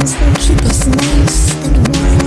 Keep us nice and warm